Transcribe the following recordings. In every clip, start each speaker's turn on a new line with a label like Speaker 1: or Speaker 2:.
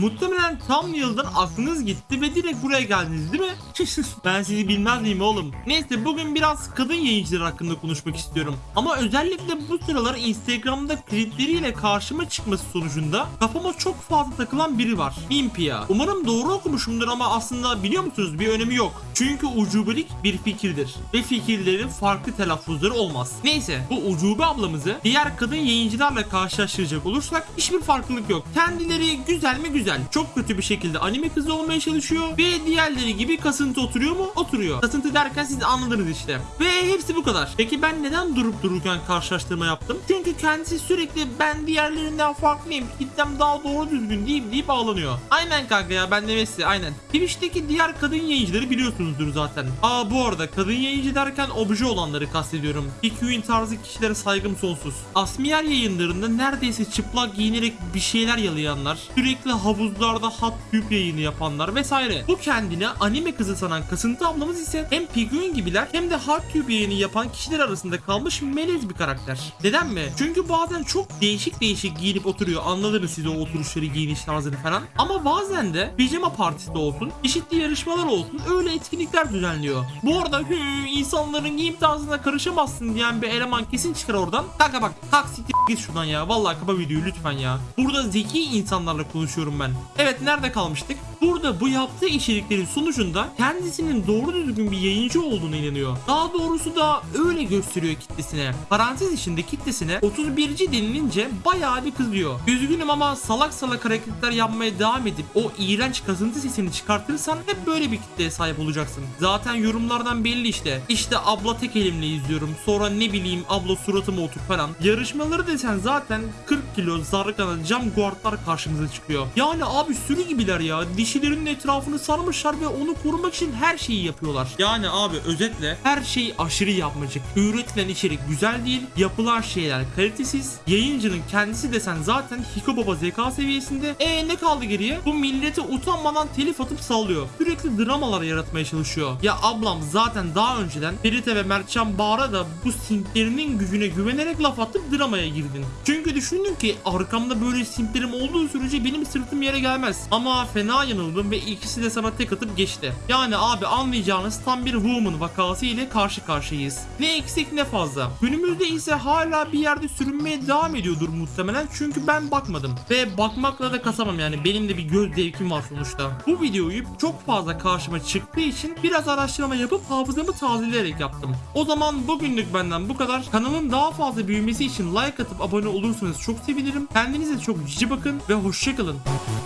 Speaker 1: Muhtemelen tam yıldan aklınız gitti ve direkt buraya geldiniz değil mi? ben sizi bilmez miyim oğlum? Neyse bugün biraz kadın yayıncılar hakkında konuşmak istiyorum. Ama özellikle bu sıralar Instagram'da klipleriyle karşıma çıkması sonucunda kafama çok fazla takılan biri var. Impia. Umarım doğru okumuşumdur ama aslında biliyor musunuz bir önemi yok. Çünkü ucubelik bir fikirdir. Ve fikirlerin farklı telaffuzları olmaz. Neyse bu ucube ablamızı diğer kadın yayıncılarla karşılaştıracak olursak hiçbir farklılık yok. Kendileri güzel mi güzel. Çok kötü bir şekilde anime kızı olmaya çalışıyor. Ve diğerleri gibi kasıntı oturuyor mu? Oturuyor. Kasıntı derken siz anladınız işte. Ve hepsi bu kadar. Peki ben neden durup dururken karşılaştırma yaptım? Çünkü kendisi sürekli ben diğerlerinden farklıyım. Kitlem daha doğru düzgün deyip deyip ağlanıyor. Aynen kanka ya ben de Messi aynen. Twitch'teki diğer kadın yayıncıları biliyorsunuzdur zaten. Aa bu arada kadın yayıncı derken obje olanları kastediyorum. PQ'in tarzı kişilere saygım sonsuz. Asmiyer yayınlarında neredeyse çıplak giyinerek bir şeyler yalayanlar, sürekli havuzlarda hot tüp yayını yapanlar vesaire. Bu kendine anime kızı sanan kasıntı ablamız ise hem Piguin gibiler hem de hot tüp yayını yapan kişiler arasında kalmış melez bir karakter. Neden mi? Çünkü bazen çok değişik değişik giyinip oturuyor. Anladınız siz o oturuşları, giyiniş tarzını falan. Ama bazen de pijama partisi de olsun, çeşitli yarışmalar olsun öyle etkinlikler düzenliyor. Bu arada hü, insanların giyim tarzına karışamazsın diyen bir eleman kesin çıkar oradan. Kanka bak siktir git şuradan ya. Vallahi kapa videoyu lütfen ya. Burada zeki insanlarla konuşuyorum ben. Evet nerede kalmıştık? Burada bu yaptığı içeriklerin sonucunda kendisinin doğru düzgün bir yayıncı olduğunu inanıyor. Daha doğrusu da öyle gösteriyor kitlesine. Parantez içinde kitlesine 31. denilince bayağı bir kızıyor. Üzgünüm ama salak salak hareketler yapmaya devam edip o iğrenç kazıntı sesini çıkartırsan hep böyle bir kitleye sahip olacaksın. Zaten yorumlardan belli işte. İşte abla tek elimle izliyorum. Sonra ne bileyim abla suratıma otur falan. Yarışmaları desen zaten 40 kilo zargana cam guardlar karşımıza çıkıyor. Yani abi sürü gibiler ya. Dişilerinin etrafını sarmışlar ve onu korumak için her şeyi yapıyorlar. Yani abi özetle her şey aşırı yapmacık. Üretilen içerik güzel değil. Yapılan şeyler kalitesiz. Yayıncının kendisi desen zaten Hiko Baba zeka seviyesinde. E ne kaldı geriye? Bu millete utanmadan telif atıp sallıyor. Sürekli dramalar yaratmaya çalışıyor. Ya ablam zaten daha önceden Ferite ve Mertcan Bağır'a da bu simplerinin gücüne güvenerek laf atıp dramaya girdin. Çünkü düşündün ki arkamda böyle simplerim olduğu sürece benim sırtım yere gelmez. Ama fena yanıldım ve ikisi de sana tek atıp geçti. Yani abi anlayacağınız tam bir woman vakası ile karşı karşıyayız. Ne eksik ne fazla. Günümüzde ise hala bir yerde sürünmeye devam ediyordur muhtemelen çünkü ben bakmadım. Ve bakmakla da kasamam yani benim de bir göz zevkim var sonuçta. Bu videoyu çok fazla karşıma çıktığı için biraz araştırma yapıp hafızamı tazeleyerek yaptım. O zaman bugünlük benden bu kadar. Kanalın daha fazla büyümesi için like atıp abone olursanız çok sevinirim. Kendinize çok cici bakın ve hoşçakalın. Thank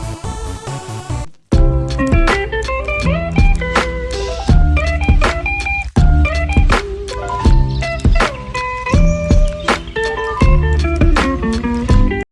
Speaker 1: you.